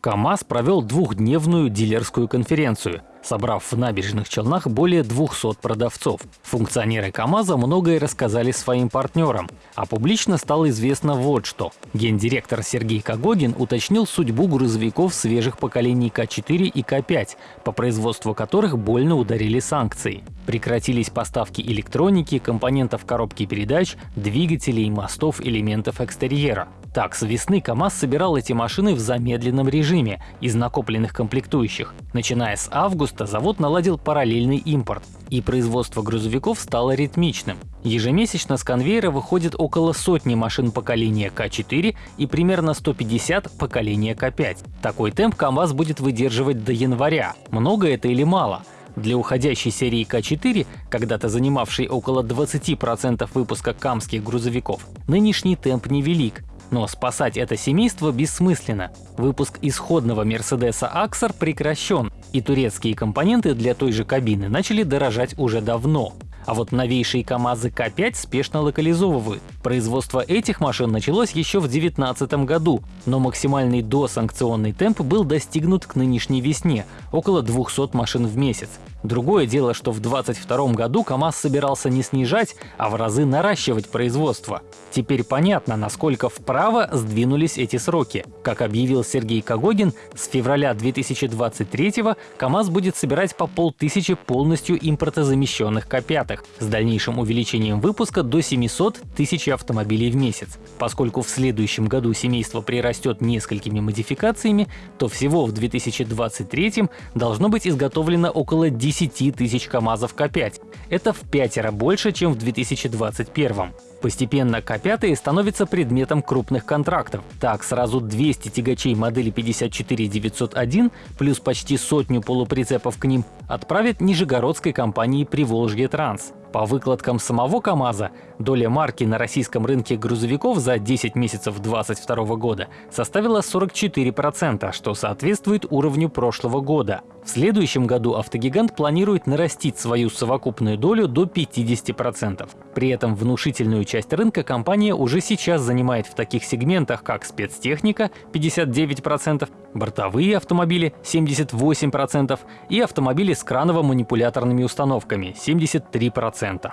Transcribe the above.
КАМАЗ провел двухдневную дилерскую конференцию, собрав в набережных Челнах более 200 продавцов. Функционеры КАМАЗа многое рассказали своим партнерам, а публично стало известно вот что. Гендиректор Сергей Кагогин уточнил судьбу грузовиков свежих поколений К4 и К5, по производству которых больно ударили санкции. Прекратились поставки электроники, компонентов коробки передач, двигателей, мостов, элементов экстерьера. Так, с весны КАМАЗ собирал эти машины в замедленном режиме из накопленных комплектующих. Начиная с августа завод наладил параллельный импорт, и производство грузовиков стало ритмичным. Ежемесячно с конвейера выходит около сотни машин поколения К4 и примерно 150 поколения К5. Такой темп КАМАЗ будет выдерживать до января. Много это или мало? Для уходящей серии К4, когда-то занимавшей около 20% выпуска камских грузовиков, нынешний темп невелик, но спасать это семейство бессмысленно. Выпуск исходного Мерседеса Аксар прекращен, и турецкие компоненты для той же кабины начали дорожать уже давно. А вот новейшие КАМАЗы К5 спешно локализовывают. Производство этих машин началось еще в 2019 году, но максимальный досанкционный темп был достигнут к нынешней весне — около 200 машин в месяц. Другое дело, что в 2022 году КАМАЗ собирался не снижать, а в разы наращивать производство. Теперь понятно, насколько вправо сдвинулись эти сроки. Как объявил Сергей Кагогин, с февраля 2023 КАМАЗ будет собирать по полтысячи полностью импортозамещенных К5, с дальнейшим увеличением выпуска до 700 тысяч автомобилей в месяц. Поскольку в следующем году семейство прирастет несколькими модификациями, то всего в 2023 должно быть изготовлено около 10 10 тысяч КАМАЗов К5. Это в пятеро больше, чем в 2021. Постепенно К5 становятся предметом крупных контрактов. Так, сразу 200 тягачей модели 54901 плюс почти сотню полуприцепов к ним отправят нижегородской компании «Приволжье Транс». По выкладкам самого КАМАЗа, доля марки на российском рынке грузовиков за 10 месяцев 2022 года составила 44%, что соответствует уровню прошлого года. В следующем году автогигант планирует нарастить свою совокупную долю до 50%. При этом внушительную часть рынка компания уже сейчас занимает в таких сегментах, как спецтехника 59%, бортовые автомобили 78% и автомобили с краново-манипуляторными установками 73%.